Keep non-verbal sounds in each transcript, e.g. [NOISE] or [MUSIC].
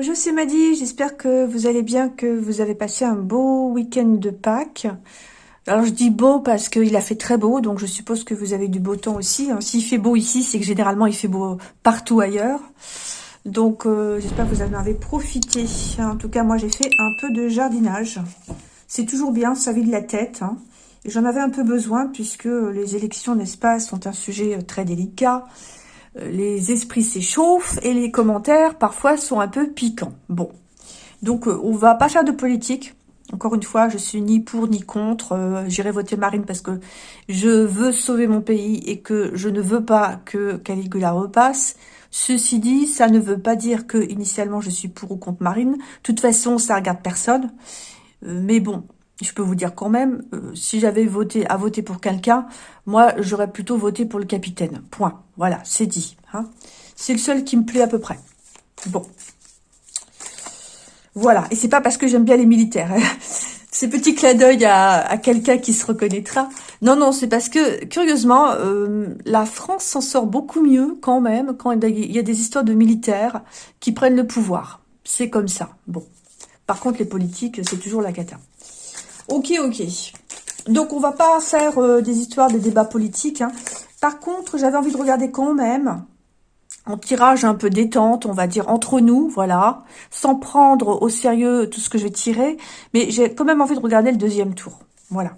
Bonjour, c'est Maddy. J'espère que vous allez bien, que vous avez passé un beau week-end de Pâques. Alors, je dis beau parce qu'il a fait très beau, donc je suppose que vous avez du beau temps aussi. Hein. S'il fait beau ici, c'est que généralement, il fait beau partout ailleurs. Donc, euh, j'espère que vous en avez profité. En tout cas, moi, j'ai fait un peu de jardinage. C'est toujours bien, ça vide la tête. Hein. J'en avais un peu besoin puisque les élections, n'est-ce pas, sont un sujet euh, très délicat les esprits s'échauffent et les commentaires parfois sont un peu piquants. Bon, donc euh, on va pas faire de politique. Encore une fois, je suis ni pour ni contre. Euh, j'irai voter Marine parce que je veux sauver mon pays et que je ne veux pas que Caligula repasse. Ceci dit, ça ne veut pas dire que initialement je suis pour ou contre Marine. De toute façon, ça regarde personne. Euh, mais bon, je peux vous dire quand même, euh, si j'avais voté à voter pour quelqu'un, moi, j'aurais plutôt voté pour le capitaine. Point. Voilà, c'est dit. Hein. C'est le seul qui me plaît à peu près. Bon. Voilà. Et c'est pas parce que j'aime bien les militaires. Hein. [LAUGHS] Ces petits clins d'œil à, quelqu'un qui se reconnaîtra. Non, non, c'est parce que, curieusement, euh, la France s'en sort beaucoup mieux quand même quand il y a des histoires de militaires qui prennent le pouvoir. C'est comme ça. Bon. Par contre, les politiques, c'est toujours la cata. Ok, ok. Donc, on va pas faire euh, des histoires, des débats politiques. Hein. Par contre, j'avais envie de regarder quand même en tirage un peu détente, on va dire entre nous, voilà, sans prendre au sérieux tout ce que je vais tirer, mais j'ai quand même envie de regarder le deuxième tour, voilà.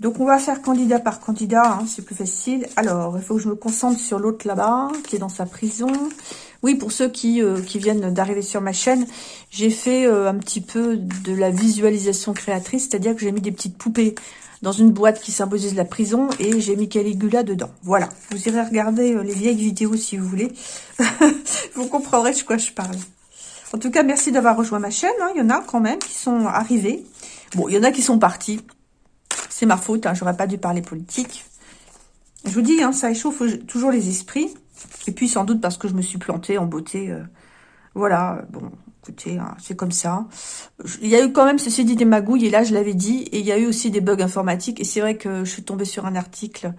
Donc on va faire candidat par candidat, hein, c'est plus facile. Alors, il faut que je me concentre sur l'autre là-bas, qui est dans sa prison. Oui, pour ceux qui, euh, qui viennent d'arriver sur ma chaîne, j'ai fait euh, un petit peu de la visualisation créatrice, c'est-à-dire que j'ai mis des petites poupées dans une boîte qui symbolise la prison et j'ai mis Caligula dedans. Voilà, vous irez regarder euh, les vieilles vidéos si vous voulez. [LAUGHS] vous comprendrez de quoi je parle. En tout cas, merci d'avoir rejoint ma chaîne. Hein. Il y en a quand même qui sont arrivés. Bon, il y en a qui sont partis. C'est ma faute, hein. j'aurais pas dû parler politique. Je vous dis, hein, ça échauffe toujours les esprits. Et puis, sans doute parce que je me suis plantée en beauté. Euh, voilà, bon, écoutez, hein, c'est comme ça. Il y a eu quand même, ceci dit, des magouilles, et là, je l'avais dit, et il y a eu aussi des bugs informatiques, et c'est vrai que je suis tombée sur un article,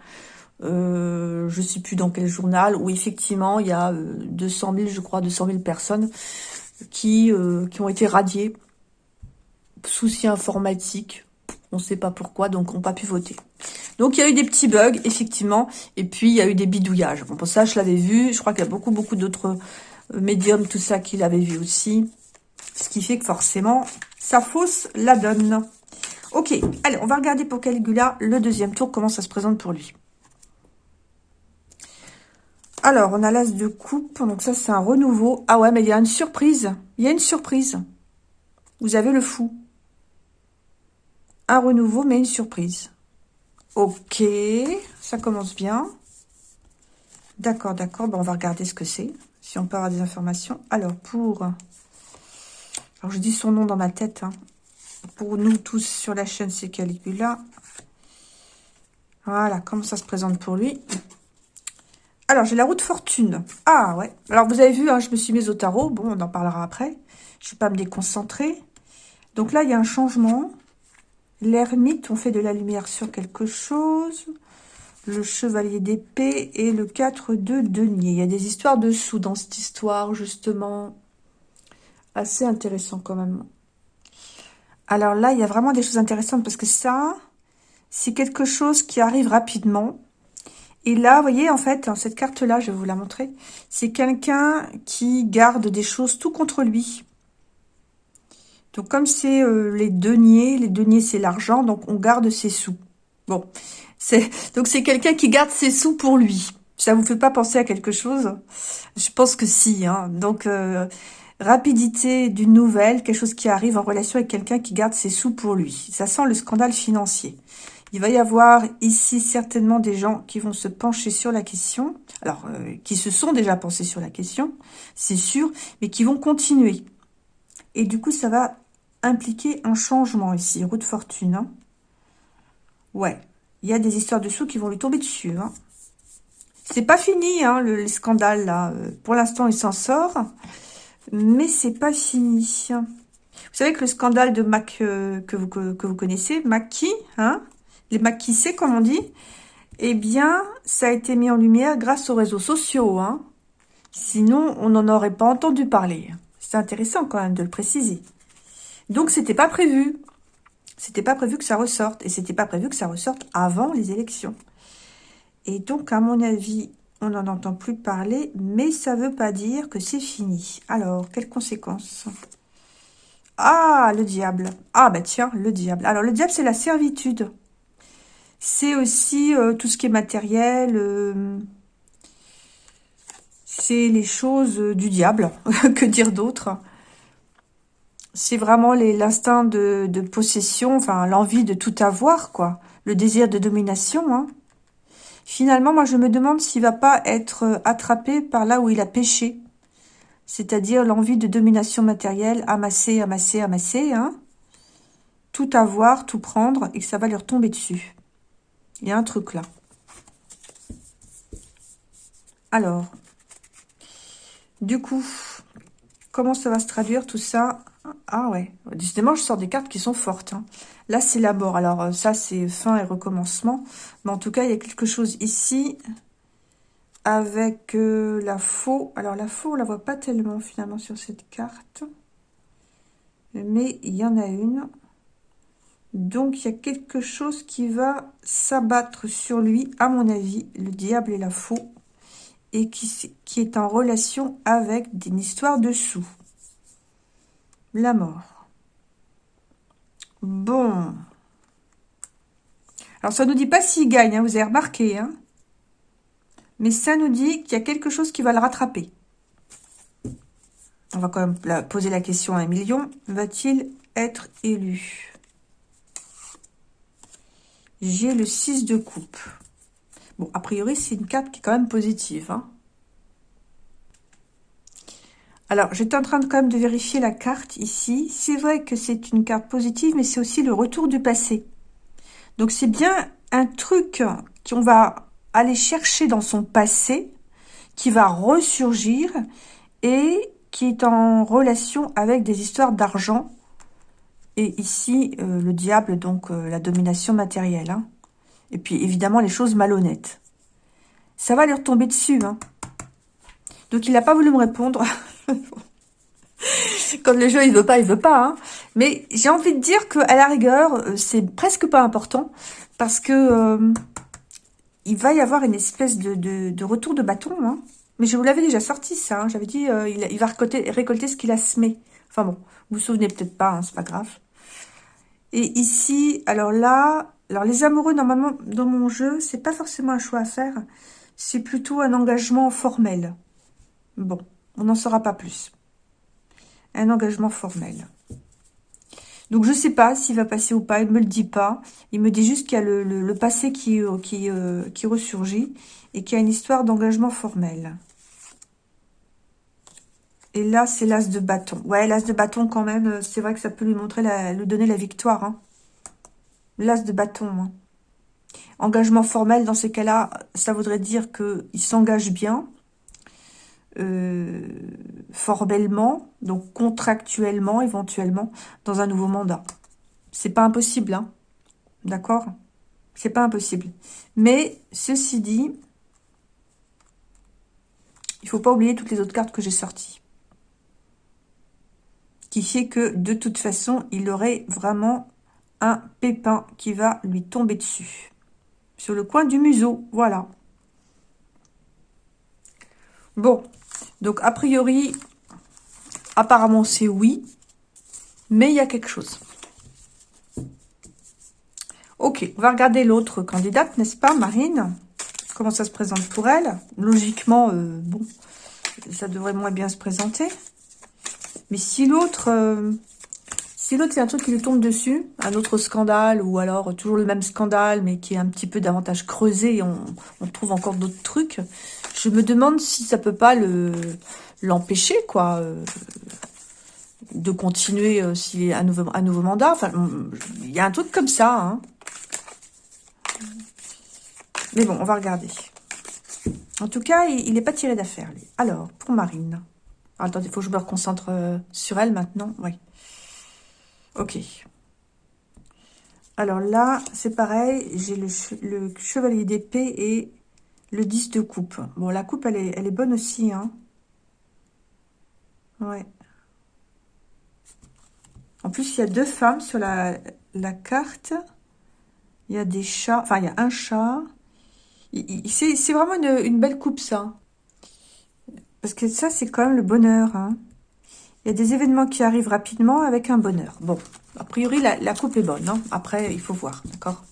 euh, je sais plus dans quel journal, où effectivement, il y a 200 euh, 000, je crois, 200 000 personnes qui, qui ont été radiées. Soucis informatiques, on ne sait pas pourquoi, donc on n'a pas pu voter. Donc, il y a eu des petits bugs, effectivement. Et puis, il y a eu des bidouillages. Bon, pour ça, je l'avais vu. Je crois qu'il y a beaucoup, beaucoup d'autres euh, médiums, tout ça, qui l'avaient vu aussi. Ce qui fait que, forcément, ça fausse la donne. Ok, allez, on va regarder pour Caligula le deuxième tour, comment ça se présente pour lui. Alors, on a l'as de coupe, donc ça, c'est un renouveau. Ah ouais, mais il y a une surprise. Il y a une surprise. Vous avez le fou un renouveau, mais une surprise. Ok, ça commence bien. D'accord, d'accord. Bon, on va regarder ce que c'est, si on peut avoir des informations. Alors, pour... Alors, je dis son nom dans ma tête. Hein. Pour nous tous sur la chaîne, c'est Caligula. Voilà, comment ça se présente pour lui. Alors, j'ai la roue de fortune. Ah, ouais. Alors, vous avez vu, hein, je me suis mise au tarot. Bon, on en parlera après. Je ne vais pas me déconcentrer. Donc là, il y a un changement. L'ermite, on fait de la lumière sur quelque chose. Le chevalier d'épée et le 4 de denier. Il y a des histoires dessous dans cette histoire, justement. Assez intéressant quand même. Alors là, il y a vraiment des choses intéressantes parce que ça, c'est quelque chose qui arrive rapidement. Et là, vous voyez, en fait, cette carte-là, je vais vous la montrer, c'est quelqu'un qui garde des choses tout contre lui. Donc, comme c'est euh, les deniers, les deniers, c'est l'argent, donc on garde ses sous. Bon, c'est donc c'est quelqu'un qui garde ses sous pour lui. Ça vous fait pas penser à quelque chose? Je pense que si. Hein. Donc, euh, rapidité d'une nouvelle, quelque chose qui arrive en relation avec quelqu'un qui garde ses sous pour lui. Ça sent le scandale financier. Il va y avoir ici certainement des gens qui vont se pencher sur la question, alors euh, qui se sont déjà pensés sur la question, c'est sûr, mais qui vont continuer. Et du coup, ça va impliquer un changement ici. Roue de fortune. Hein. Ouais. Il y a des histoires de sous qui vont lui tomber dessus. Hein. C'est pas fini, hein, le, scandale, là. Euh, pour l'instant, il s'en sort. Mais c'est pas fini. Vous savez que le scandale de Mac, euh, que, vous, que, vous connaissez, Mackie, hein, les c'est comme on dit, eh bien, ça a été mis en lumière grâce aux réseaux sociaux. Hein. Sinon, on n'en aurait pas entendu parler. C'est intéressant quand même de le préciser. Donc, c'était pas prévu. C'était pas prévu que ça ressorte. Et c'était pas prévu que ça ressorte avant les élections. Et donc, à mon avis, on n'en entend plus parler, mais ça veut pas dire que c'est fini. Alors, quelles conséquences? Ah, le diable. Ah, bah tiens, le diable. Alors, le diable, c'est la servitude. C'est aussi euh, tout ce qui est matériel. Euh, les choses du diable. [LAUGHS] que dire d'autre C'est vraiment l'instinct de, possession, enfin, l'envie de tout avoir, quoi. Le désir de domination, hein. Finalement, moi, je me demande s'il va pas être euh, attrapé par là où il a péché. C'est-à-dire l'envie de domination matérielle, amasser, amasser, amasser, hein. Tout avoir, tout prendre, et ça va lui retomber dessus. Il y a un truc là. Alors, du coup, comment ça va se traduire tout ça? Ah ouais, décidément, je sors des cartes qui sont fortes. Hein. Là, c'est la mort. Alors, euh, ça, c'est fin et recommencement. Mais en tout cas, il y a quelque chose ici avec euh, la faux. Alors, la faux, on la voit pas tellement, finalement, sur cette carte. Mais il y en a une. Donc, il y a quelque chose qui va s'abattre sur lui, à mon avis, le diable et la faux, et qui, est en relation avec une histoire de sous. La mort. Bon. Alors, ça ne nous dit pas s'il gagne, hein, vous avez remarqué. Hein Mais ça nous dit qu'il y a quelque chose qui va le rattraper. On va quand même poser la question à un million. Va-t-il être élu? J'ai le 6 de coupe. Bon, a priori, c'est une carte qui est quand même positive. Hein alors, j'étais en train de quand même de vérifier la carte ici. C'est vrai que c'est une carte positive, mais c'est aussi le retour du passé. Donc, c'est bien un truc qu'on va aller chercher dans son passé, qui va ressurgir et qui est en relation avec des histoires d'argent. Et ici, euh, le diable, donc euh, la domination matérielle. Hein. Et puis, évidemment, les choses malhonnêtes. Ça va lui retomber dessus. Hein. Donc, il n'a pas voulu me répondre. [LAUGHS] Quand le jeu, il veut pas, il veut pas. Hein. Mais j'ai envie de dire qu'à la rigueur, euh, c'est presque pas important. Parce que euh, il va y avoir une espèce de, retour de bâton. Hein. Mais je vous l'avais déjà sorti, ça. J'avais dit, euh, il, va récolter, récolter ce qu'il a semé. Enfin bon, vous vous souvenez peut-être pas, c'est pas grave. Et ici, alors là, alors les amoureux, normalement, dans mon jeu, c'est pas forcément un choix à faire. C'est plutôt un engagement formel. Bon, on n'en saura pas plus. Un engagement formel. Donc, je sais pas s'il va passer ou pas. Il me le dit pas. Il me dit juste qu'il y a le, passé qui, qui, euh, qui ressurgit et qu'il y a une histoire d'engagement formel. Et là, c'est l'as de bâton. Ouais, l'as de bâton, quand même, euh, c'est vrai que ça peut lui montrer, lui donner la victoire. Hein. L'as de bâton. Hein. Engagement formel, dans ces cas-là, ça voudrait dire qu'il s'engage bien. Euh, formellement, donc contractuellement éventuellement, dans un nouveau mandat. C'est pas impossible, hein D'accord? C'est pas impossible. Mais, ceci dit, il faut pas oublier toutes les autres cartes que j'ai sorties. Qui fait que, de toute façon, il aurait vraiment un pépin qui va lui tomber dessus. Sur le coin du museau, voilà. Bon, donc, a priori, apparemment, c'est oui. Mais il y a quelque chose. Ok, on va regarder l'autre candidate, n'est-ce pas, Marine? Comment ça se présente pour elle? Logiquement, euh, bon, ça devrait moins bien se présenter. Mais si l'autre... Euh, si l'autre, c'est un truc qui lui tombe dessus, un autre scandale, ou alors toujours le même scandale, mais qui est un petit peu davantage creusé, et on, trouve encore d'autres trucs, je me demande si ça peut pas le l'empêcher, quoi, euh, de continuer euh, s'il un nouveau, un nouveau mandat. Enfin, il y a un truc comme ça. Hein. Mais bon, on va regarder. En tout cas, il n'est pas tiré d'affaire, lui. Alors, pour Marine. Attendez, il faut que je me reconcentre euh, sur elle maintenant. Oui. Ok. Alors là, c'est pareil. J'ai le, chevalier d'épée et le 10 de coupe. Bon, la coupe, elle est, bonne aussi, hein. Ouais. En plus, il y a deux femmes sur la, carte. Il y a des chats. Enfin, il y a un chat. C'est vraiment une, belle coupe, ça. Parce que ça, c'est quand même le bonheur. Hein. Il y a des événements qui arrivent rapidement avec un bonheur. Bon, a priori, la, coupe est bonne. Hein. Après, il faut voir, d'accord?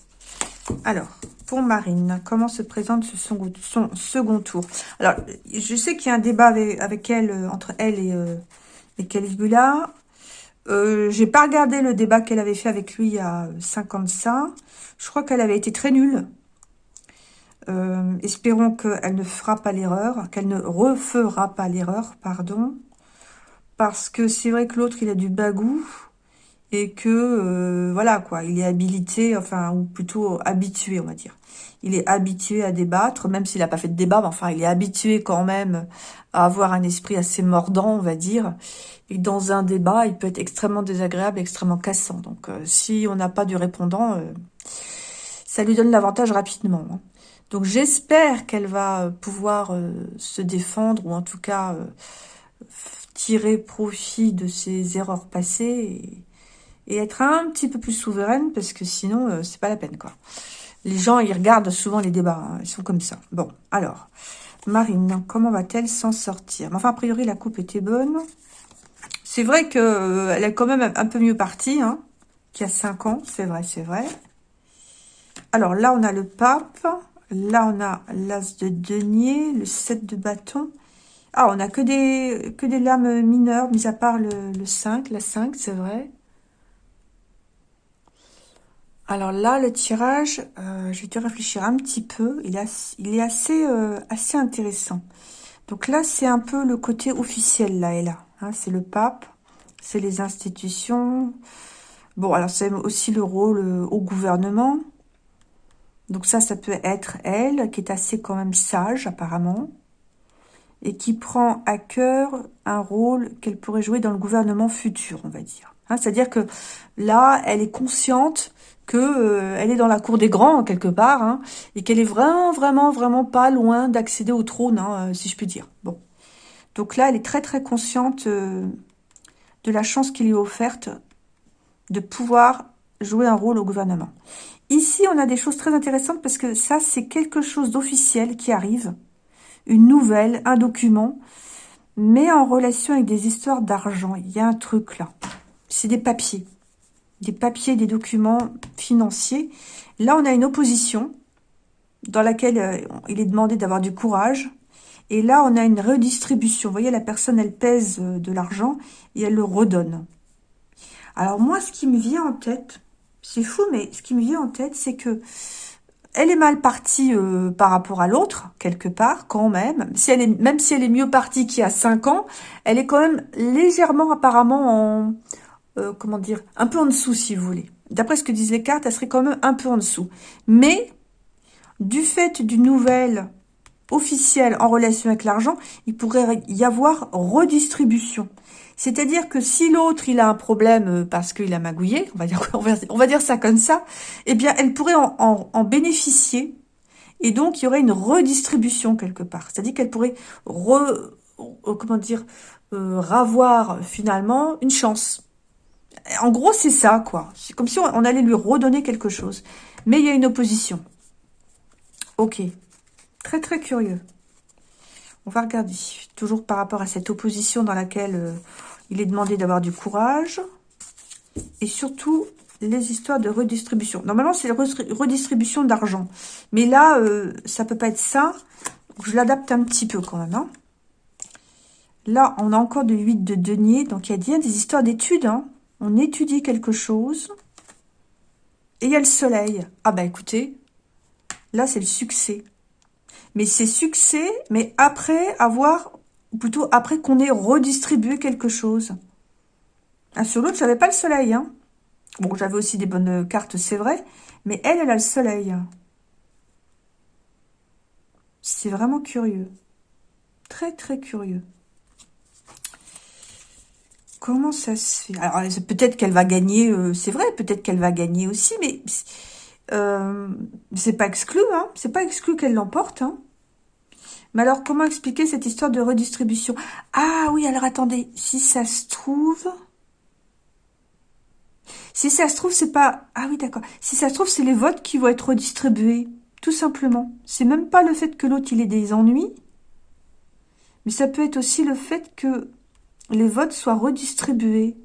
Alors, pour Marine, comment se présente son, son second tour? Alors, je sais qu'il y a un débat avec, elle, euh, entre elle et, euh, et Caligula. Euh, J'ai pas regardé le débat qu'elle avait fait avec lui il y a 55. Je crois qu'elle avait été très nulle. Euh, espérons qu'elle ne fera pas l'erreur, qu'elle ne refera pas l'erreur, pardon. Parce que c'est vrai que l'autre, il a du bagou et que, euh, voilà, quoi, il est habilité, enfin, ou plutôt habitué, on va dire. Il est habitué à débattre, même s'il n'a pas fait de débat, mais enfin, il est habitué quand même à avoir un esprit assez mordant, on va dire. Et dans un débat, il peut être extrêmement désagréable, extrêmement cassant. Donc, euh, si on n'a pas du répondant, euh, ça lui donne l'avantage rapidement. Hein. Donc, j'espère qu'elle va pouvoir se défendre, ou en tout cas tirer profit de ses erreurs passées et, être un petit peu plus souveraine parce que sinon, euh, c'est pas la peine, quoi. Les gens, ils regardent souvent les débats, hein, ils sont comme ça. Bon, alors, Marine, comment va-t-elle s'en sortir? Enfin, a priori, la coupe était bonne. C'est vrai qu'elle euh, est quand même un peu mieux partie, hein, qu'il y a 5 ans, c'est vrai, c'est vrai. Alors là, on a le pape. Là, on a l'as de denier, le 7 de bâton. Ah, on a que des, que des lames mineures, mis à part le, le 5, la 5, c'est vrai. Alors là, le tirage, euh, je vais te réfléchir un petit peu. Il, est assez, euh, assez intéressant. Donc là, c'est un peu le côté officiel, là et là. Hein. c'est le pape, c'est les institutions. Bon, alors c'est aussi le rôle euh, au gouvernement. Donc ça, ça peut être elle, qui est assez quand même sage, apparemment. Et qui prend à cœur un rôle qu'elle pourrait jouer dans le gouvernement futur, on va dire. Hein, c'est-à-dire que là, elle est consciente que euh, est dans la cour des grands quelque part, hein, et qu'elle est vraiment, vraiment, vraiment pas loin d'accéder au trône, hein, euh, si je puis dire. Bon, donc là, elle est très, très consciente euh, de la chance qui lui est offerte de pouvoir jouer un rôle au gouvernement. Ici, on a des choses très intéressantes parce que ça, c'est quelque chose d'officiel qui arrive, une nouvelle, un document, mais en relation avec des histoires d'argent. Il y a un truc là. C'est des papiers des papiers, des documents financiers. Là, on a une opposition dans laquelle euh, il est demandé d'avoir du courage. Et là, on a une redistribution. Vous voyez, la personne, elle pèse euh, de l'argent et elle le redonne. Alors moi, ce qui me vient en tête, c'est fou, mais ce qui me vient en tête, c'est que elle est mal partie euh, par rapport à l'autre, quelque part, quand même. Même si elle est mieux partie qu'il y a 5 ans, elle est quand même légèrement, apparemment, en, euh, comment dire, un peu en dessous, si vous voulez. D'après ce que disent les cartes, elle serait quand même un peu en dessous. Mais, du fait d'une nouvelle officielle en relation avec l'argent, il pourrait y avoir redistribution. C'est-à-dire que si l'autre, il a un problème euh, parce qu'il a magouillé, on va dire, [LAUGHS] on va dire ça comme ça, eh bien, elle pourrait en, bénéficier. Et donc, il y aurait une redistribution quelque part. C'est-à-dire qu'elle pourrait re, comment dire, euh, ravoir finalement une chance. En gros, c'est ça, quoi. C'est comme si on allait lui redonner quelque chose. Mais il y a une opposition. Ok. Très, très curieux. On va regarder. Toujours par rapport à cette opposition dans laquelle euh, il est demandé d'avoir du courage. Et surtout, les histoires de redistribution. Normalement, c'est redistribution d'argent. Mais là, euh, ça peut pas être ça. je l'adapte un petit peu quand même. Hein. Là, on a encore de 8 de denier. Donc, il y a bien des histoires d'études. Hein on étudie quelque chose, et il y a le soleil. Ah bah écoutez, là c'est le succès. Mais c'est succès, mais après avoir, ou plutôt après qu'on ait redistribué quelque chose. Ah, sur l'autre, j'avais pas le soleil. Hein. Bon, j'avais aussi des bonnes cartes, c'est vrai, mais elle, elle a le soleil. C'est vraiment curieux. Très, très curieux. Comment ça se fait? Alors, peut-être qu'elle va gagner, euh, c'est vrai, peut-être qu'elle va gagner aussi, mais euh, c'est pas exclu, hein C'est pas exclu qu'elle l'emporte, hein Mais alors, comment expliquer cette histoire de redistribution? Ah oui, alors attendez, si ça se trouve... Si ça se trouve, c'est pas... Ah oui, d'accord. Si ça se trouve, c'est les votes qui vont être redistribués. Tout simplement. C'est même pas le fait que l'autre, il ait des ennuis. Mais ça peut être aussi le fait que les votes soient redistribués.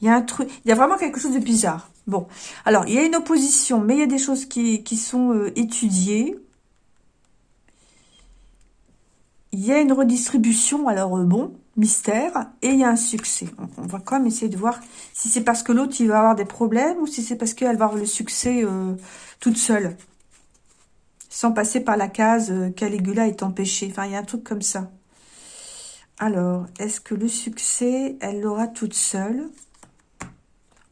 Il y a un truc... Il y a vraiment quelque chose de bizarre. Bon. Alors, il y a une opposition, mais il y a des choses qui, sont euh, étudiées. Il y a une redistribution, alors euh, bon, mystère, et il y a un succès. On, va quand même essayer de voir si c'est parce que l'autre, il va avoir des problèmes, ou si c'est parce qu'elle va avoir le succès euh, toute seule, sans passer par la case euh, Caligula est empêché. Enfin, il y a un truc comme ça. Alors, est-ce que le succès, elle l'aura toute seule?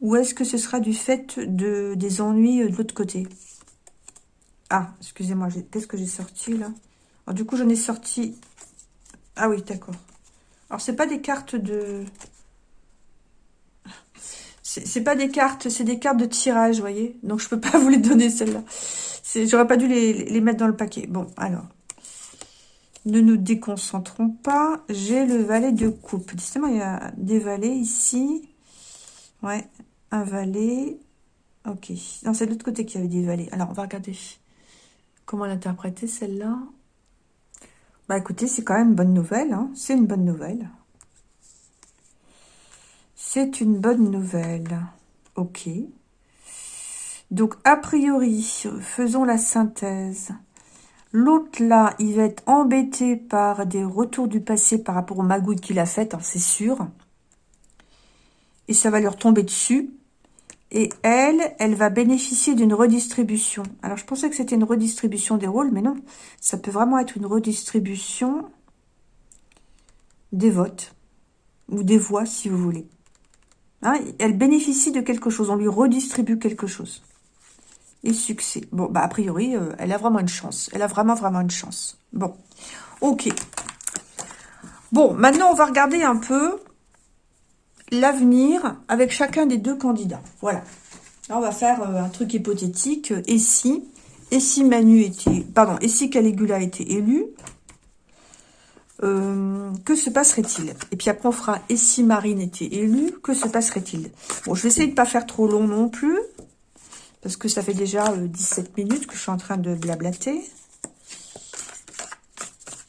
Ou est-ce que ce sera du fait de, des ennuis de l'autre côté? Ah, excusez-moi, qu'est-ce que j'ai sorti là? Du coup, j'en ai sorti... Ah oui, d'accord. Alors, c'est pas des cartes de... C'est pas des cartes, c'est des cartes de tirage, vous voyez. Donc, je peux pas [LAUGHS] vous les donner, celles-là. J'aurais pas dû les, mettre dans le paquet. Bon, alors. Ne nous déconcentrons pas. J'ai le valet de coupe. Justement, il y a des valets ici. Ouais, un valet. Ok. Non, c'est de l'autre côté qu'il y avait des valets. Alors, on va regarder comment l'interpréter, celle-là. Bah écoutez, c'est quand même une bonne nouvelle. Hein. C'est une bonne nouvelle. C'est une bonne nouvelle. Ok. Donc, a priori, faisons la synthèse. L'autre, là, il va être embêté par des retours du passé par rapport aux magouilles qu'il a faites, hein, c'est sûr. Et ça va lui retomber dessus. Et elle, elle va bénéficier d'une redistribution. Alors, je pensais que c'était une redistribution des rôles, mais non. Ça peut vraiment être une redistribution des votes. Ou des voix, si vous voulez. Hein, elle bénéficie de quelque chose. On lui redistribue quelque chose. Et succès. Bon, bah, a priori, euh, elle a vraiment une chance. Elle a vraiment, vraiment une chance. Bon, ok. Bon, maintenant, on va regarder un peu l'avenir avec chacun des deux candidats. Voilà. Là, on va faire euh, un truc hypothétique. Et si, et Manu était, pardon, et si Caligula était élu, euh, que se passerait-il? Et puis après, on fera et si Marine était élue, que se passerait-il? Bon, je vais essayer de pas faire trop long non plus, parce que ça fait déjà 17 euh, minutes que je suis en train de blablater.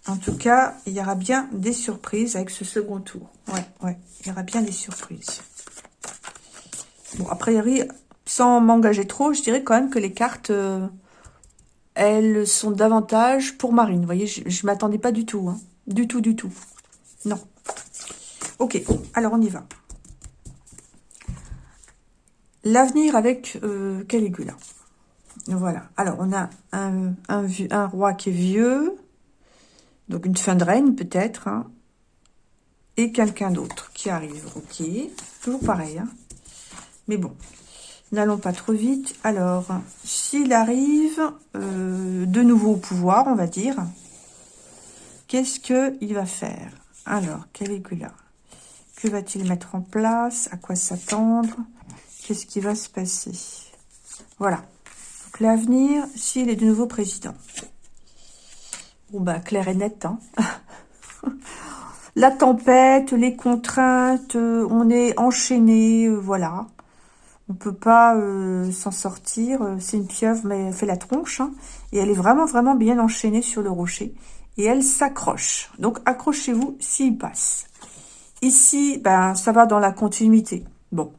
En tout cas, il y aura bien des surprises avec ce second tour. Ouais, ouais, il y aura bien des surprises. Bon, a priori, sans m'engager trop, je dirais quand même que les cartes, euh, elles sont davantage pour Marine. Vous voyez, je ne m'attendais pas du tout. Hein. Du tout, du tout. Non. Ok, alors on y va. L'avenir avec euh, Caligula. Voilà. Alors, on a un, roi qui est vieux, donc une fin de règne peut-être. Hein. Et quelqu'un d'autre qui arrive. Ok. Toujours pareil. Hein. Mais bon. N'allons pas trop vite. Alors, s'il arrive euh, de nouveau au pouvoir, on va dire, qu'est-ce qu'il va faire? Alors, Caligula, que va-t-il mettre en place? À quoi s'attendre? Qu'est-ce qui va se passer? Voilà. Donc, l'avenir, s'il est de nouveau président. Bon, bah, clair et net, hein. [LAUGHS] La tempête, les contraintes, euh, on est enchaîné, euh, voilà. On peut pas euh, s'en sortir. C'est une pieuvre, mais elle fait la tronche. Hein. et elle est vraiment, vraiment bien enchaînée sur le rocher. Et elle s'accroche. Donc, accrochez-vous s'il passe. Ici, ben, ça va dans la continuité. Bon.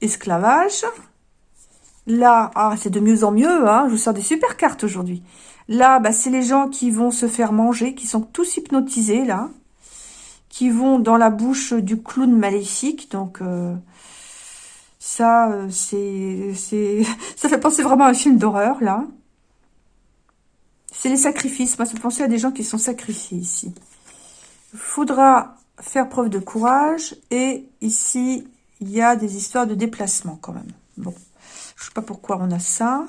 Esclavage. Là, ah, c'est de mieux en mieux. Hein. Je vous sors des super cartes aujourd'hui. Là, bah, c'est les gens qui vont se faire manger, qui sont tous hypnotisés, là. Qui vont dans la bouche du clown maléfique. Donc, euh, ça, euh, c'est, [LAUGHS] ça fait penser vraiment à un film d'horreur, là. C'est les sacrifices. Moi, ça fait penser à des gens qui sont sacrifiés ici. Faudra faire preuve de courage. Et ici, il y a des histoires de déplacement, quand même. Bon, je sais pas pourquoi on a ça.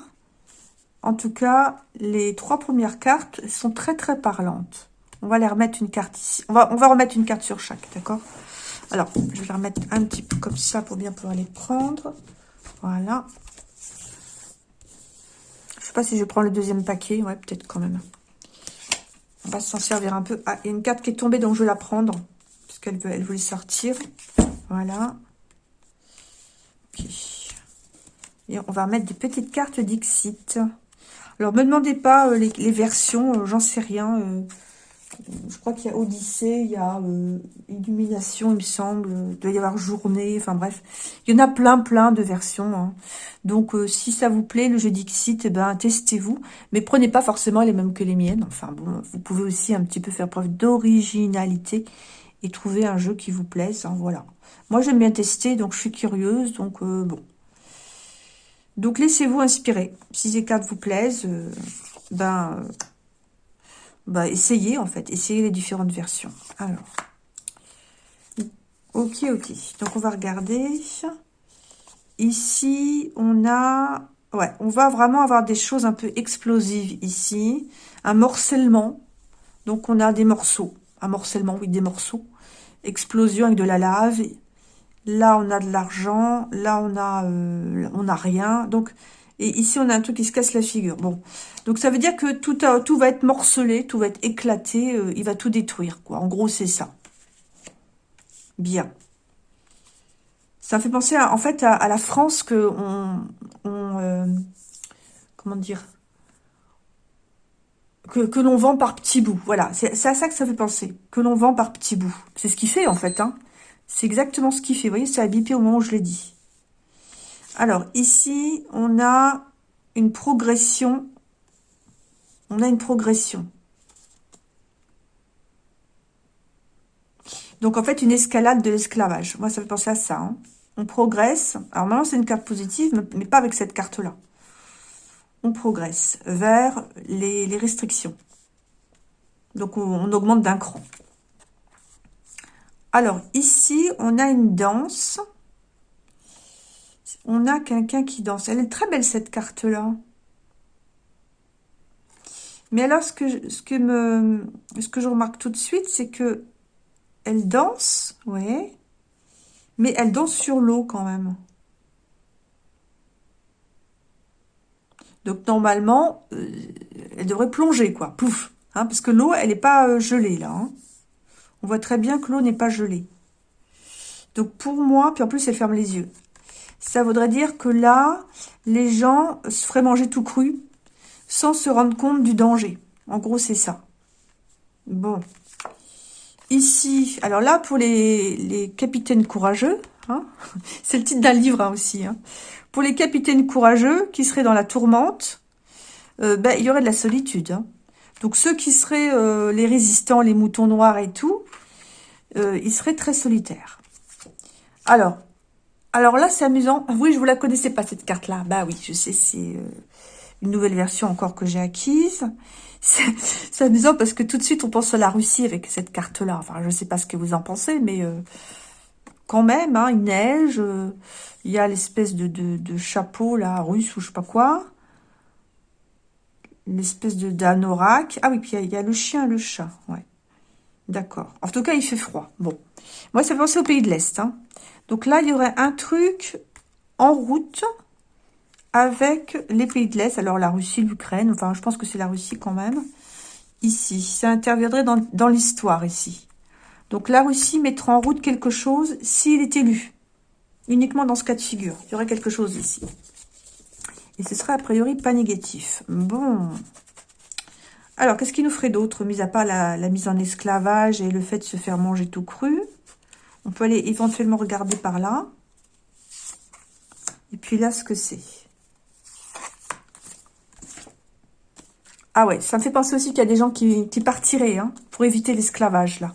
En tout cas, les trois premières cartes sont très très parlantes. On va les remettre une carte ici. On va, on va remettre une carte sur chaque, d'accord? Alors, je vais les remettre un petit peu comme ça pour bien pouvoir les prendre. Voilà. Je sais pas si je prends le deuxième paquet. Ouais, peut-être quand même. On va s'en servir un peu. Ah, il y a une carte qui est tombée, donc je vais la prendre. Parce qu'elle elle voulait sortir. Voilà. Ok. Et on va mettre des petites cartes Dixit. Alors, me demandez pas euh, les, versions, euh, j'en sais rien. Euh, je crois qu'il y a Odyssée, il y a Illumination, il me semble. Il doit y avoir Journée, enfin bref. Il y en a plein, plein de versions. Hein. Donc, si ça vous plaît, le jeu Dixit, eh ben, testez-vous. Mais prenez pas forcément les mêmes que les miennes. Enfin bon, vous pouvez aussi un petit peu faire preuve d'originalité et trouver un jeu qui vous plaise. Hein, voilà. Moi, j'aime bien tester, donc je suis curieuse. Donc, bon. Donc, laissez-vous inspirer. Si ces cartes vous plaisent, euh, ben, euh, ben, essayez, en fait. Essayez les différentes versions. Alors, ok, ok. Donc, on va regarder. Ici, on a... Ouais, on va vraiment avoir des choses un peu explosives ici. Un morcellement. Donc, on a des morceaux. Un morcellement, oui, des morceaux. Explosion avec de la lave. Là, on a de l'argent. Là, on a, euh, on a rien. Donc, et ici, on a un truc qui se casse la figure. Bon, donc ça veut dire que tout, tout va être morcelé, tout va être éclaté. Euh, il va tout détruire, quoi. En gros, c'est ça. Bien. Ça fait penser, en fait, à, la France que on, euh, comment dire, que, que l'on vend par petits bouts. Voilà, c'est à ça que ça fait penser. Que l'on vend par petits bouts. C'est ce qu'il fait, en fait, hein. C'est exactement ce qu'il fait. Vous voyez, ça a bipé au moment où je l'ai dit. Alors, ici, on a une progression. On a une progression. Donc, en fait, une escalade de l'esclavage. Moi, ça fait penser à ça. Hein. On progresse. Alors, maintenant, c'est une carte positive, mais pas avec cette carte-là. On progresse vers les, restrictions. Donc, on augmente d'un cran. Alors, ici, on a une danse. On a quelqu'un qui danse. Elle est très belle, cette carte-là. Mais alors, ce que, je, ce, que me, ce que je remarque tout de suite, c'est que elle danse, oui, mais elle danse sur l'eau quand même. Donc, normalement, euh, elle devrait plonger, quoi. Pouf hein, Parce que l'eau, elle n'est pas euh, gelée, là. Hein. On voit très bien que l'eau n'est pas gelée. Donc pour moi, puis en plus elle ferme les yeux. Ça voudrait dire que là, les gens se feraient manger tout cru sans se rendre compte du danger. En gros, c'est ça. Bon. Ici, alors là, pour les, capitaines courageux, hein, [LAUGHS] c'est le titre d'un livre hein, aussi. Hein. Pour les capitaines courageux qui seraient dans la tourmente, euh, ben, il y aurait de la solitude. Donc ceux qui seraient euh, les résistants, les moutons noirs et tout, euh, ils seraient très solitaires. Alors, alors là c'est amusant. Oui, je vous la connaissais pas cette carte-là. Bah oui, je sais, c'est euh, une nouvelle version encore que j'ai acquise. C'est amusant parce que tout de suite on pense à la Russie avec cette carte-là. Enfin, je sais pas ce que vous en pensez, mais quand même, hein, il neige. il y a l'espèce de, de, chapeau là, russe ou je sais pas quoi une espèce de d'anorak. Ah oui, puis il y, a le chien et le chat, ouais. D'accord. En tout cas, il fait froid. Bon. Moi, ça fait penser au pays de l'Est. Hein. Donc là, il y aurait un truc en route avec les pays de l'Est. Alors, la Russie, l'Ukraine. Enfin, je pense que c'est la Russie quand même. Ici. Ça interviendrait dans, dans l'histoire, ici. Donc, la Russie mettra en route quelque chose s'il est élu. Uniquement dans ce cas de figure. Il y aurait quelque chose ici. Et ce serait a priori pas négatif. Bon. Alors, qu'est-ce qui nous ferait d'autre, mis à part la, mise en esclavage et le fait de se faire manger tout cru? On peut aller éventuellement regarder par là. Et puis là, ce que c'est. Ah ouais, ça me fait penser aussi qu'il y a des gens qui, partiraient hein, pour éviter l'esclavage, là.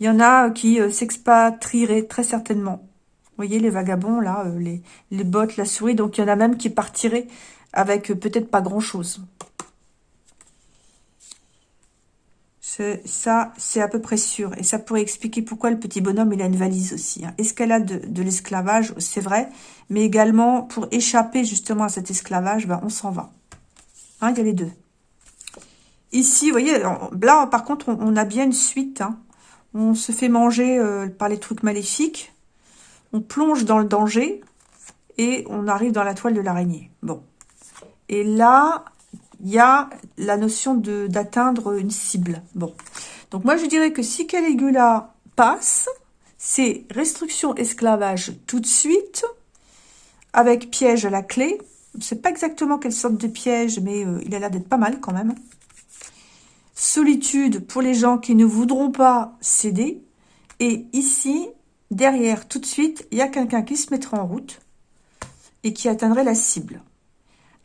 Il y en a qui euh, s'expatrieraient très certainement. Vous voyez les vagabonds, là, euh, les, bottes, la souris. Donc, il y en a même qui partiraient avec euh, peut-être pas grand-chose. Ça, c'est à peu près sûr. Et ça pourrait expliquer pourquoi le petit bonhomme, il a une valise aussi. Hein. Escalade de, l'esclavage, c'est vrai. Mais également, pour échapper justement à cet esclavage, ben, on s'en va. Hein, il y a les deux. Ici, vous voyez, là, par contre, on, a bien une suite. Hein. On se fait manger euh, par les trucs maléfiques on plonge dans le danger et on arrive dans la toile de l'araignée. Bon. Et là, il y a la notion d'atteindre une cible. Bon. Donc moi, je dirais que si Caligula passe, c'est restriction esclavage tout de suite, avec piège à la clé. Je ne sais pas exactement quelle sorte de piège, mais euh, il a l'air d'être pas mal quand même. Solitude pour les gens qui ne voudront pas céder. Et ici, derrière, tout de suite, il y a quelqu'un qui se mettra en route et qui atteindrait la cible.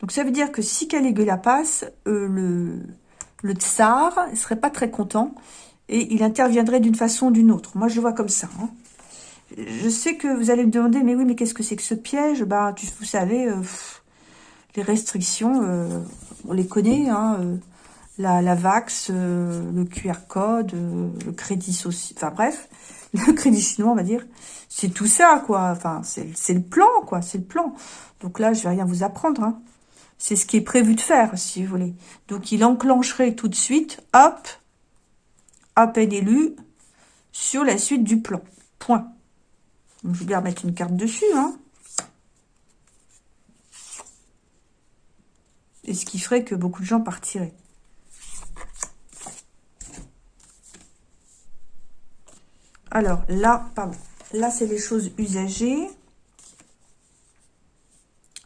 Donc ça veut dire que si Caligula passe, euh, le, tsar ne serait pas très content et il interviendrait d'une façon ou d'une autre. Moi, je vois comme ça. Hein. Je sais que vous allez me demander, mais oui, mais qu'est-ce que c'est que ce piège? Bah, vous savez, euh, les restrictions, euh, on les connaît, hein, la VAX, le QR code, le crédit social, enfin bref, le crédit chinois, on va dire. C'est tout ça, quoi. Enfin, c'est le plan, quoi. C'est le plan. Donc là, je vais rien vous apprendre. Hein. C'est ce qui est prévu de faire, si vous voulez. Donc, il enclencherait tout de suite, hop, peine élu, sur la suite du plan. Point. je vais bien remettre une carte dessus, hein. Et ce qui ferait que beaucoup de gens partiraient. Alors, là, pardon. Là, c'est les choses usagées.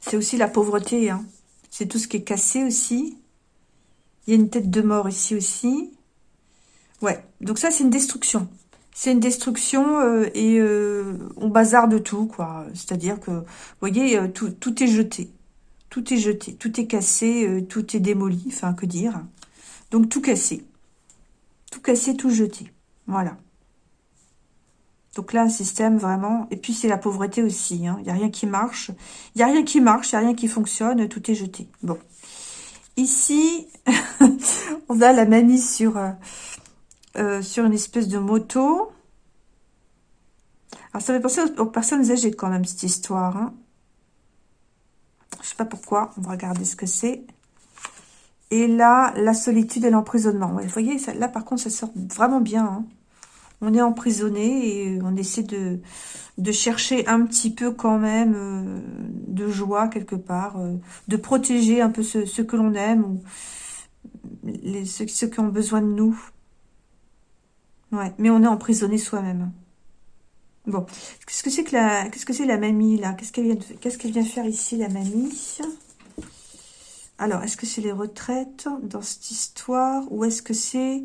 C'est aussi la pauvreté, hein. C'est tout ce qui est cassé aussi. Il y a une tête de mort ici aussi. Ouais, donc ça, c'est une destruction. C'est une destruction euh, et euh, on bazarde tout, quoi. C'est-à-dire que, vous voyez, euh, tout, tout, est jeté. Tout est jeté, tout est cassé, tout est démoli, enfin, que dire. Donc, tout cassé. Tout cassé, tout jeté. Voilà. Donc là, un système vraiment... Et puis, c'est la pauvreté aussi. Hein. Il n'y a rien qui marche. Il n'y a rien qui marche, il n'y a rien qui fonctionne. Tout est jeté. Bon. Ici, [LAUGHS] on a la mamie sur, euh, euh, sur une espèce de moto. Alors, ça fait penser aux, personnes âgées quand même, cette histoire. Hein. Je sais pas pourquoi. On va regarder ce que c'est. Et là, la solitude et l'emprisonnement. vous voyez, là, par contre, ça sort vraiment bien. Hein on est emprisonné et on essaie de, de chercher un petit peu quand même euh, de joie quelque part, euh, de protéger un peu ce, que l'on aime ou les, ceux, qui ont besoin de nous. Ouais, mais on est emprisonné soi-même. Bon, qu'est-ce que c'est que la, qu'est-ce que c'est la mamie là? Qu'est-ce qu'elle vient, qu'est-ce qu'elle vient faire ici la mamie? Alors, est-ce que c'est les retraites dans cette histoire ou est-ce que c'est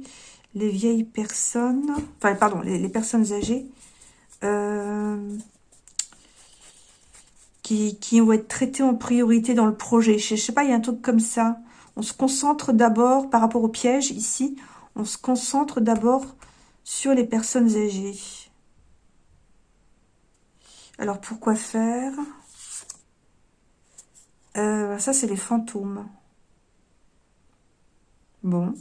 les vieilles personnes, enfin, pardon, les, personnes âgées, euh, qui, qui vont être traitées en priorité dans le projet. Je, je sais pas, il y a un truc comme ça. On se concentre d'abord, par rapport au piège, ici, on se concentre d'abord sur les personnes âgées. Alors, pourquoi faire? Euh, Ça, c'est les fantômes. Bon.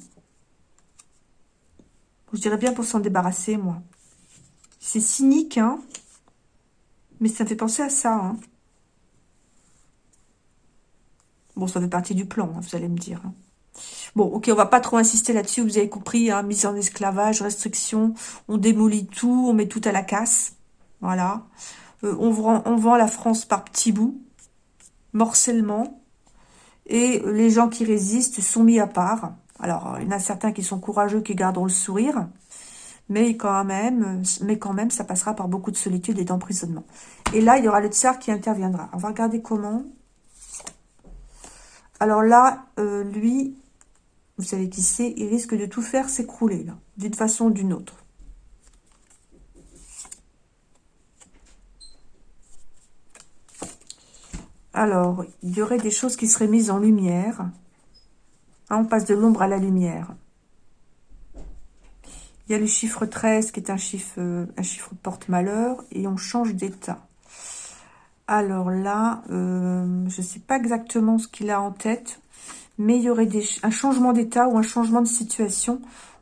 Je dirais bien pour s'en débarrasser, moi. C'est cynique, hein Mais ça me fait penser à ça, hein Bon, ça fait partie du plan, hein, vous allez me dire. Hein. Bon, ok, on va pas trop insister là-dessus, vous avez compris, hein, mise en esclavage, restriction, on démolit tout, on met tout à la casse. Voilà. Euh, on, vend, on vend la France par petits bouts, morcellement, et les gens qui résistent sont mis à part. Alors, il y en a certains qui sont courageux, qui garderont le sourire, mais quand même, ça passera par beaucoup de solitude et d'emprisonnement. Et là, il y aura le tsar qui interviendra. On va regarder comment. Alors là, euh, lui, vous savez qui c'est, il risque de tout faire s'écrouler, d'une façon ou d'une autre. Alors, il y aurait des choses qui seraient mises en lumière. Hein, on passe de l'ombre à la lumière. Il y a le chiffre 13 qui est un chiffre, euh, un chiffre porte-malheur et on change d'état. Alors là, euh, je ne sais pas exactement ce qu'il a en tête, mais il y aurait un changement d'état ou un changement de situation.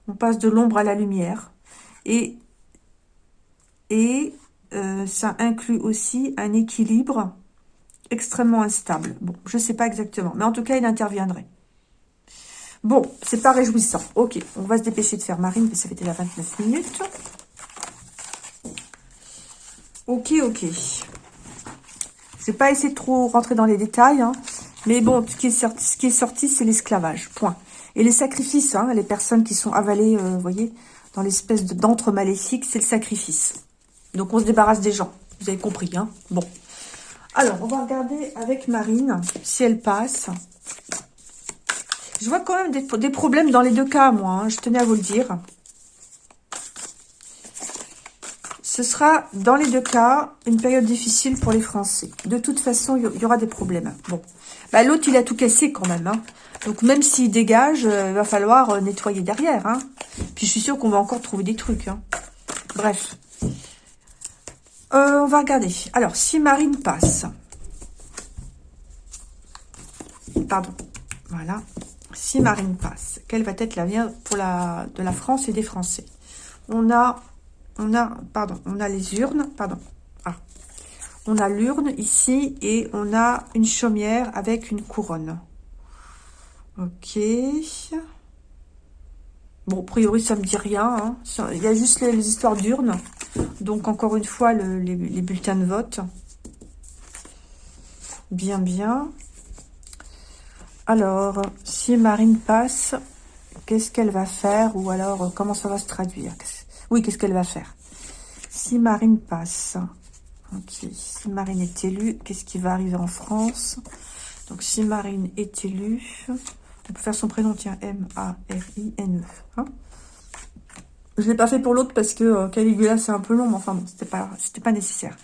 On passe de l'ombre à la lumière. Et, et euh, ça inclut aussi un équilibre extrêmement instable. Bon, je ne sais pas exactement, mais en tout cas, il interviendrait. Bon, c'est pas réjouissant. Ok, on va se dépêcher de faire Marine, que ça fait déjà 29 minutes. Ok, ok. Je vais pas essayer de trop rentrer dans les détails, hein. mais bon, ce qui est sorti, c'est l'esclavage, point. Et les sacrifices, hein, les personnes qui sont avalées, euh, vous voyez, dans l'espèce d'entre maléfique, c'est le sacrifice. Donc on se débarrasse des gens, vous avez compris, hein. Bon. Alors, on va regarder avec Marine si elle passe. Je vois quand même des, problèmes dans les deux cas, moi. Hein, je tenais à vous le dire. Ce sera, dans les deux cas, une période difficile pour les Français. De toute façon, il y aura des problèmes. Bon. Bah, L'autre, il a tout cassé quand même. Hein. Donc, même s'il dégage, euh, il va falloir euh, nettoyer derrière. Hein. Puis, je suis sûre qu'on va encore trouver des trucs. Bref. Euh, on va regarder. Alors, si Marine passe. Pardon. Voilà. Si Marine passe, quelle va être l'avenir pour la, de la France et des Français? On a on a, pardon, on a les urnes, pardon, ah, on a l'urne ici et on a une chaumière avec une couronne. Ok. Bon, a priori, ça me dit rien. Hein. Il y a juste les, histoires d'urnes. Donc, encore une fois, les, les, bulletins de vote. Bien, bien. Alors, si Marine passe, qu'est-ce qu'elle va faire Ou alors, comment ça va se traduire? Oui, qu'est-ce qu'elle va faire? Si Marine passe, ok, si Marine est élue, qu'est-ce qui va arriver en France? Donc, si Marine est élue, on peut faire son prénom, tiens, M-A-R-I-N-E. Hein? Je ne l'ai pas fait pour l'autre parce que euh, Caligula, c'est un peu long, mais enfin bon, c'était pas nécessaire.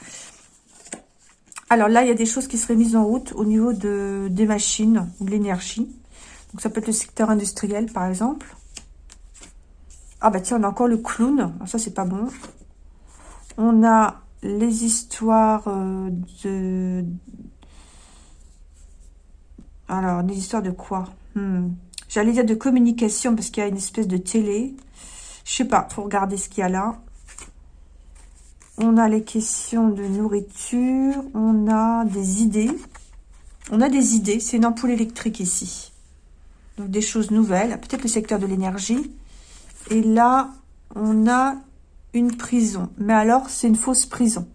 Alors là, il y a des choses qui seraient mises en route au niveau de, des machines ou de l'énergie. Donc ça peut être le secteur industriel, par exemple. Ah bah tiens, on a encore le clown. Ah, ça, c'est pas bon. On a les histoires euh, de... Alors, des histoires de quoi? Hmm. J'allais dire de communication parce qu'il y a une espèce de télé. Je sais pas, faut regarder ce qu'il y a là. On a les questions de nourriture. On a des idées. On a des idées. C'est une ampoule électrique ici. Donc, des choses nouvelles. Peut-être le secteur de l'énergie. Et là, on a une prison. Mais alors, c'est une fausse prison.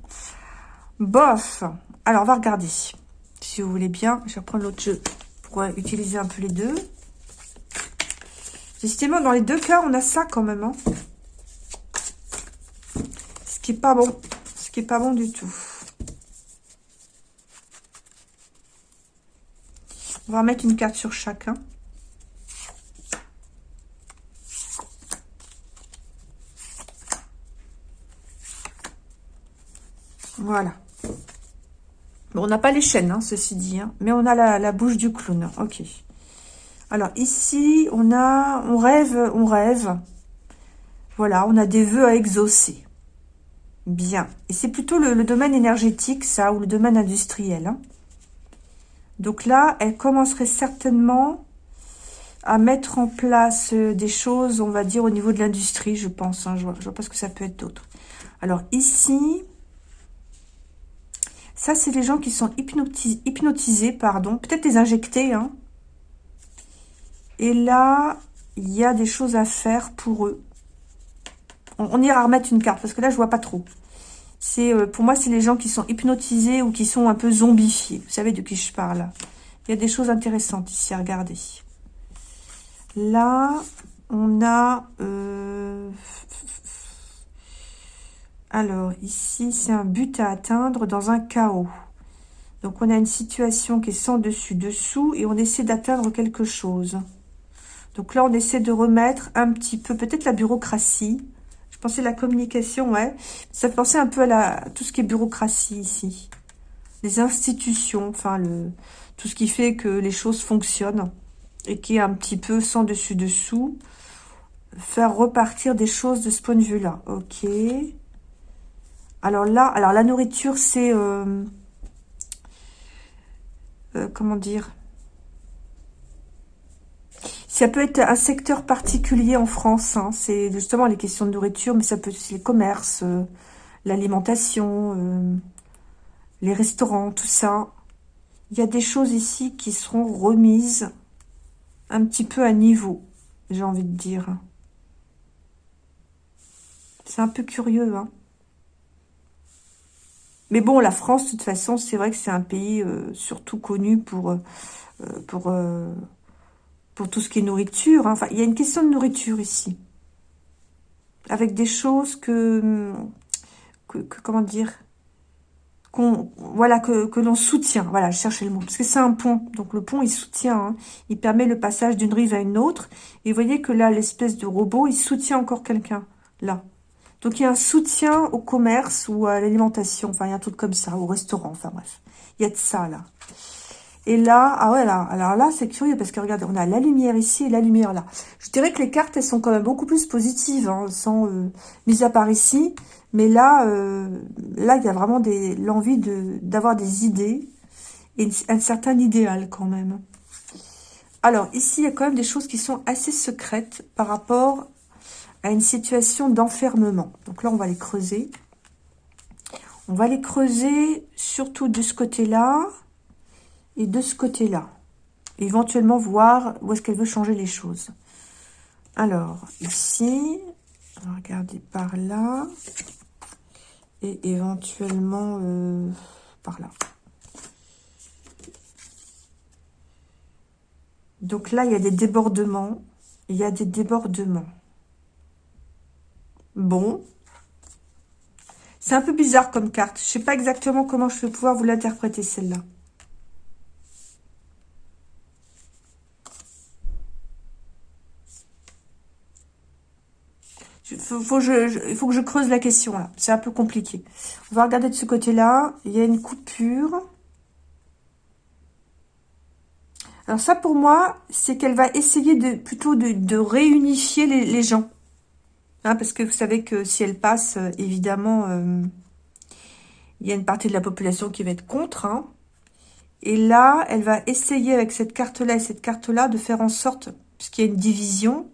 Bof. Alors, on va regarder. Si vous voulez bien, je vais reprendre l'autre jeu pour utiliser un peu les deux. Justement, dans les deux cas, on a ça quand même. Hein. Pas bon. Ce qui est pas bon du tout. On va mettre une carte sur chacun. Voilà. On n'a pas les chaînes, hein, ceci dit, hein, mais on a la, bouche du clown. Ok. Alors ici, on a, on rêve, on rêve. Voilà, on a des vœux à exaucer. Bien. Et c'est plutôt le, domaine énergétique, ça, ou le domaine industriel. Hein. Donc là, elle commencerait certainement à mettre en place euh, des choses, on va dire, au niveau de l'industrie, je pense. Je vois, je vois pas ce que ça peut être d'autre. Alors ici, ça, c'est les gens qui sont hypnotisés, pardon. Peut-être les injectés, hein. Et là, il y a des choses à faire pour eux. On, ira remettre une carte, parce que là, je vois pas trop. C'est euh, Pour moi, c'est les gens qui sont hypnotisés ou qui sont un peu zombifiés. Vous savez de qui je parle. Il y a des choses intéressantes ici à regarder. Là, on a... Euh, alors, ici, c'est un but à atteindre dans un chaos. Donc, on a une situation qui est sans dessus-dessous et on essaie d'atteindre quelque chose. Donc là, on essaie de remettre un petit peu, peut-être la bureaucratie. Je pensais la communication, ouais. Ça fait penser un peu à, la, tout ce qui est bureaucratie ici. Les institutions, enfin, le, tout ce qui fait que les choses fonctionnent et qui est un petit peu sans dessus-dessous. Faire repartir des choses de ce point de vue-là. Ok. Alors là, alors la nourriture, c'est... Euh, euh, comment dire? Ça peut être un secteur particulier en France. Hein. C'est justement les questions de nourriture, mais ça peut être les commerces, euh, l'alimentation, les restaurants, tout ça. Il y a des choses ici qui seront remises un petit peu à niveau, j'ai envie de dire. C'est un peu curieux, hein. Mais bon, la France, de toute façon, c'est vrai que c'est un pays euh, surtout connu pour, euh, euh, pour, tout ce qui est nourriture. Hein. Enfin, il y a une question de nourriture ici. Avec des choses que, que, comment dire, qu'on voilà que, que l'on soutient. Voilà, je cherchais le mot. Parce que c'est un pont. Donc le pont, il soutient. Hein. Il permet le passage d'une rive à une autre. Et vous voyez que là, l'espèce de robot, il soutient encore quelqu'un. Là. Donc il y a un soutien au commerce ou à l'alimentation. Enfin, il y a un truc comme ça. Au restaurant. Enfin bref. Il y a de ça là. Et là, ah ouais, là, alors là, c'est curieux parce que regardez, on a la lumière ici et la lumière là. Je dirais que les cartes, elles sont quand même beaucoup plus positives, hein, sans, euh, mis à part ici. Mais là, euh, là, il y a vraiment l'envie de d'avoir des idées et un certain idéal quand même. Alors, ici, il y a quand même des choses qui sont assez secrètes par rapport à une situation d'enfermement. Donc là, on va les creuser. On va les creuser surtout de ce côté-là et de ce côté-là. Éventuellement voir où est-ce qu'elle veut changer les choses. Alors, ici, regarder par là. Et éventuellement euh, par là. Donc là, il y a des débordements. Il y a des débordements. Bon. C'est un peu bizarre comme carte. Je ne sais pas exactement comment je vais pouvoir vous l'interpréter, celle-là. Il faut, il faut que je creuse la question, là. C'est un peu compliqué. On va regarder de ce côté-là. Il y a une coupure. Alors ça, pour moi, c'est qu'elle va essayer de plutôt de, réunifier les, gens. Hein, parce que vous savez que si elle passe, euh, évidemment, euh, il y a une partie de la population qui va être contre. Hein. Et là, elle va essayer avec cette carte-là et cette carte-là de faire en sorte, puisqu'il y a une division,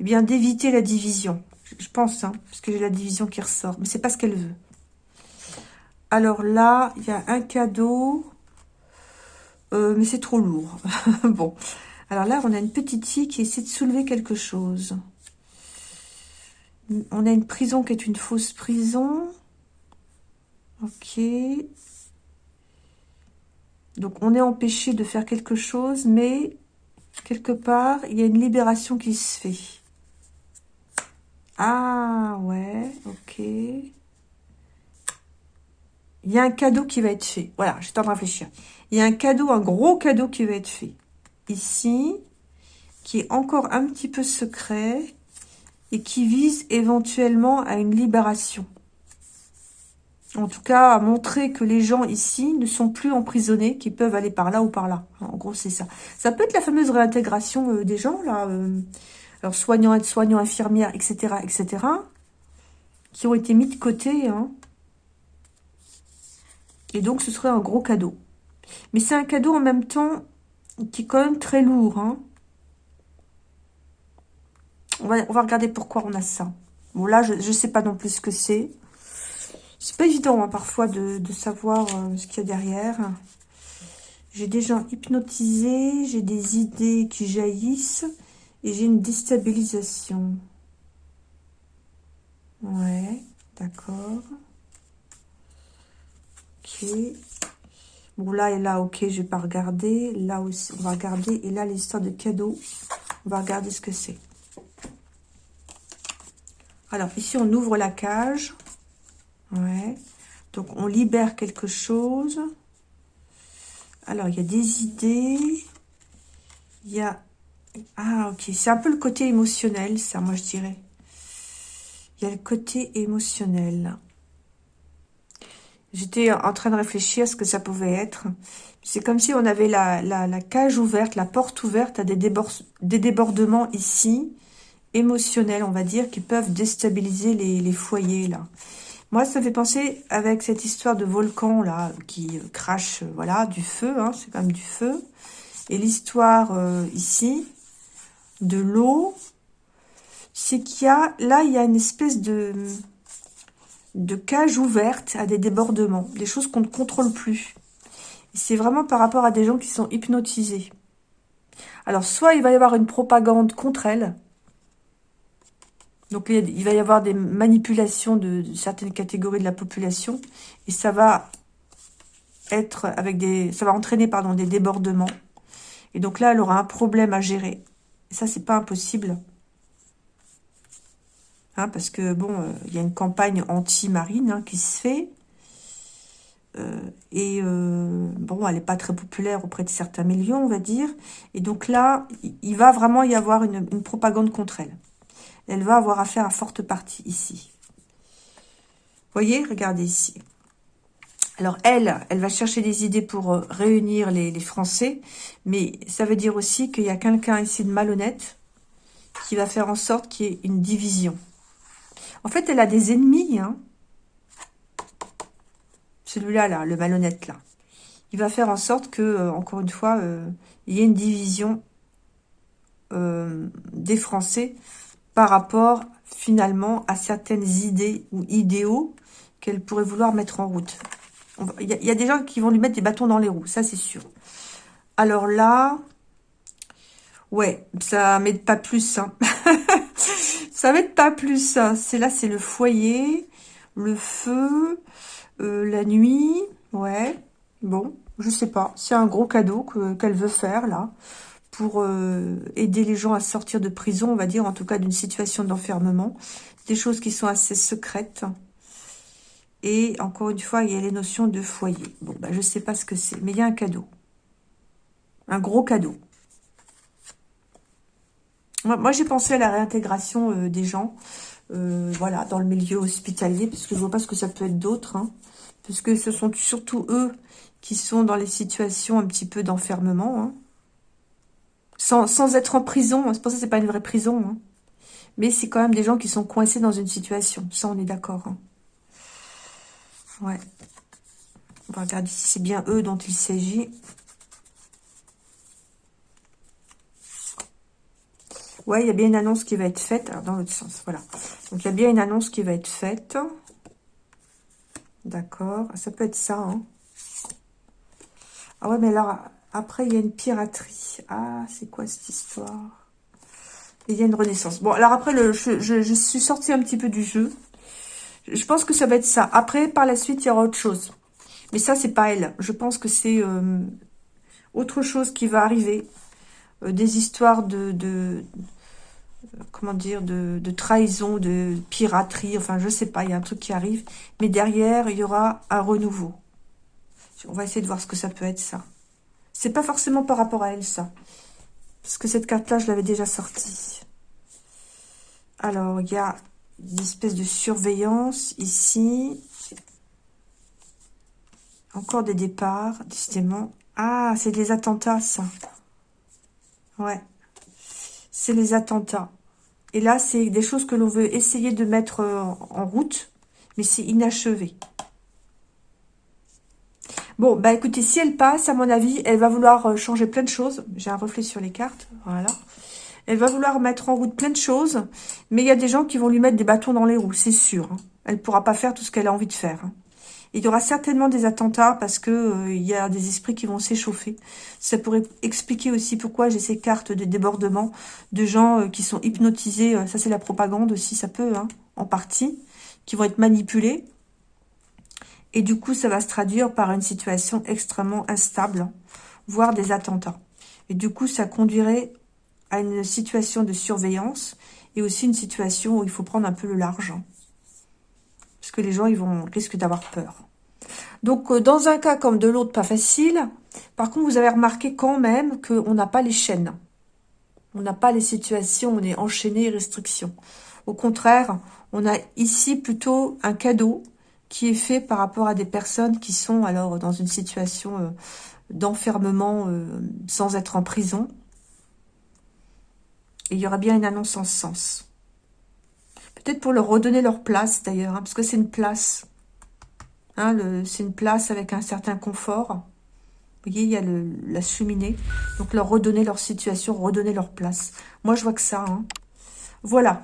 eh bien d'éviter la division. Je pense, hein, parce que j'ai la division qui ressort. Mais c'est pas ce qu'elle veut. Alors là, il y a un cadeau. Euh, mais c'est trop lourd. [LAUGHS] bon. Alors là, on a une petite fille qui essaie de soulever quelque chose. On a une prison qui est une fausse prison. Ok. Donc, on est empêché de faire quelque chose, mais quelque part, il y a une libération qui se fait. Ah, ouais, ok. Il y a un cadeau qui va être fait. Voilà, j'ai le temps de réfléchir. Il y a un cadeau, un gros cadeau qui va être fait. Ici, qui est encore un petit peu secret et qui vise éventuellement à une libération. En tout cas, à montrer que les gens ici ne sont plus emprisonnés, qu'ils peuvent aller par là ou par là. En gros, c'est ça. Ça peut être la fameuse réintégration euh, des gens, là. Euh, alors soignants, aides-soignants, infirmières, etc., etc., qui ont été mis de côté. Hein. Et donc, ce serait un gros cadeau. Mais c'est un cadeau en même temps qui est quand même très lourd. Hein. On, va, regarder pourquoi on a ça. Bon, là, je ne sais pas non plus ce que c'est. C'est pas évident, hein, parfois, de, savoir euh, ce qu'il y a derrière. J'ai des gens hypnotisés, j'ai des idées qui jaillissent. Et j'ai une déstabilisation. Ouais, d'accord. Ok. Bon, là et là, ok, je vais pas regarder. Là aussi, on va regarder. Et là, l'histoire de cadeau, on va regarder ce que c'est. Alors, ici, on ouvre la cage. Ouais. Donc, on libère quelque chose. Alors, il y a des idées. Il y a ah, ok. C'est un peu le côté émotionnel, ça, moi, je dirais. Il y a le côté émotionnel. J'étais en train de réfléchir à ce que ça pouvait être. C'est comme si on avait la, la, cage ouverte, la porte ouverte à des, débordements ici, émotionnels, on va dire, qui peuvent déstabiliser les, foyers, là. Moi, ça me fait penser avec cette histoire de volcan, là, qui crache, voilà, du feu, hein, c'est quand même du feu. Et l'histoire euh, ici, de l'eau, c'est qu'il y a, là, il y a une espèce de, cage ouverte à des débordements, des choses qu'on ne contrôle plus. C'est vraiment par rapport à des gens qui sont hypnotisés. Alors, soit il va y avoir une propagande contre elle, donc il va y avoir des manipulations de, certaines catégories de la population, et ça va être avec des, ça va entraîner pardon des débordements. Et donc là, elle aura un problème à gérer ça, c'est pas impossible. Hein, parce que, bon, euh, il y a une campagne anti-marine hein, qui se fait. et bon, elle n'est pas très populaire auprès de certains millions, on va dire. Et donc là, il va vraiment y avoir une, une propagande contre elle. Elle va avoir affaire à forte partie ici. voyez, regardez ici. Alors elle, elle va chercher des idées pour euh, réunir les, Français, mais ça veut dire aussi qu'il y a quelqu'un ici de malhonnête qui va faire en sorte qu'il y ait une division. En fait, elle a des ennemis. Hein. Celui-là, là, le malhonnête, là. Il va faire en sorte que, euh, encore une fois, euh, il y ait une division des Français par rapport, finalement, à certaines idées ou idéaux qu'elle pourrait vouloir mettre en route. Il y, a des gens qui vont lui mettre des bâtons dans les roues, ça c'est sûr. Alors là, ouais, ça m'aide pas plus. Hein. [LAUGHS] ça m'aide pas plus. Hein. C'est là, c'est le foyer, le feu, euh, la nuit. Ouais, bon, je sais pas. C'est un gros cadeau qu'elle veut faire là pour euh, aider les gens à sortir de prison, on va dire, en tout cas d'une situation d'enfermement. Des choses qui sont assez secrètes. Et encore une fois, il y a les notions de foyer. Bon, ben, je ne sais pas ce que c'est, mais il y a un cadeau. Un gros cadeau. Moi, j'ai pensé à la réintégration euh, des gens, euh, voilà, dans le milieu hospitalier, puisque je ne vois pas ce que ça peut être d'autre, hein, puisque ce sont surtout eux qui sont dans les situations un petit peu d'enfermement, hein. sans, être en prison, c'est pour ça que c'est pas une vraie prison, hein. mais c'est quand même des gens qui sont coincés dans une situation, ça on est d'accord. Ouais. On va regarder si c'est bien eux dont il s'agit. Ouais, il y a bien une annonce qui va être faite. Alors, dans l'autre sens, voilà. Donc, il y a bien une annonce qui va être faite. D'accord. Ça peut être ça, hein. Ah ouais, mais alors, après, il y a une piraterie. Ah, c'est quoi cette histoire? Il y a une renaissance. Bon, alors après, le, je, je suis sortie un petit peu du jeu. Je pense que ça va être ça. Après, par la suite, il y aura autre chose. Mais ça, c'est pas elle. Je pense que c'est euh, autre chose qui va arriver. Euh, des histoires de, de comment dire, de, de, trahison, de piraterie. Enfin, je sais pas, il y a un truc qui arrive. Mais derrière, il y aura un renouveau. On va essayer de voir ce que ça peut être, ça. C'est pas forcément par rapport à elle, ça. Parce que cette carte-là, je l'avais déjà sortie. Alors, il y a une espèce de surveillance ici. Encore des départs, décidément. Ah, c'est des attentats, ça. Ouais. C'est les attentats. Et là, c'est des choses que l'on veut essayer de mettre euh, en route, mais c'est inachevé. Bon, bah écoutez, si elle passe, à mon avis, elle va vouloir euh, changer plein de choses. J'ai un reflet sur les cartes, voilà. Elle va vouloir mettre en route plein de choses, mais il y a des gens qui vont lui mettre des bâtons dans les roues, c'est sûr. Hein. Elle ne pourra pas faire tout ce qu'elle a envie de faire. Hein. Il y aura certainement des attentats parce que euh, il y a des esprits qui vont s'échauffer. Ça pourrait expliquer aussi pourquoi j'ai ces cartes de débordement de gens euh, qui sont hypnotisés. Euh, ça, c'est la propagande aussi, ça peut, hein, en partie, qui vont être manipulés. Et du coup, ça va se traduire par une situation extrêmement instable, voire des attentats. Et du coup, ça conduirait à une situation de surveillance et aussi une situation où il faut prendre un peu le large. Parce que les gens, ils vont risquent d'avoir peur. Donc, euh, dans un cas comme de l'autre, pas facile. Par contre, vous avez remarqué quand même qu'on n'a pas les chaînes. On n'a pas les situations, on est enchaîné, restrictions. Au contraire, on a ici plutôt un cadeau qui est fait par rapport à des personnes qui sont alors dans une situation euh, d'enfermement euh, sans être en prison il y aura bien une annonce en sens. Peut-être pour leur redonner leur place d'ailleurs, hein, parce que c'est une place. Hein, c'est une place avec un certain confort. Vous voyez, il y a la cheminée. Donc leur redonner leur situation, redonner leur place. Moi, je vois que ça. Hein. Voilà.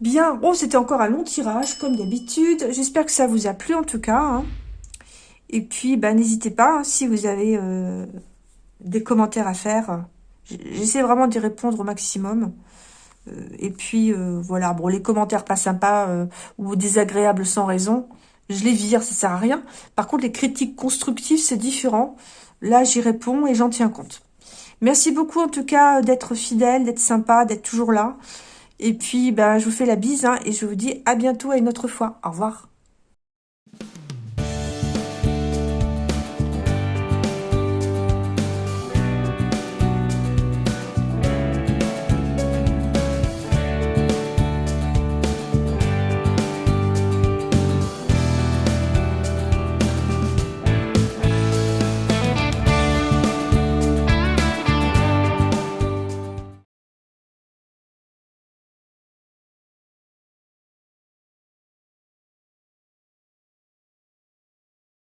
Bien, bon, c'était encore un long tirage, comme d'habitude. J'espère que ça vous a plu, en tout cas. Et puis, bah, n'hésitez pas, si vous avez euh, des commentaires à faire, J'essaie vraiment d'y répondre au maximum. Euh, et puis, euh, voilà, bon, les commentaires pas sympas euh, ou désagréables sans raison, je les vire, ça sert à rien. Par contre, les critiques constructives, c'est différent. Là, j'y réponds et j'en tiens compte. Merci beaucoup, en tout cas, d'être fidèle, d'être sympa, d'être toujours là. Et puis, ben, je vous fais la bise hein, et je vous dis à bientôt à une autre fois. Au revoir.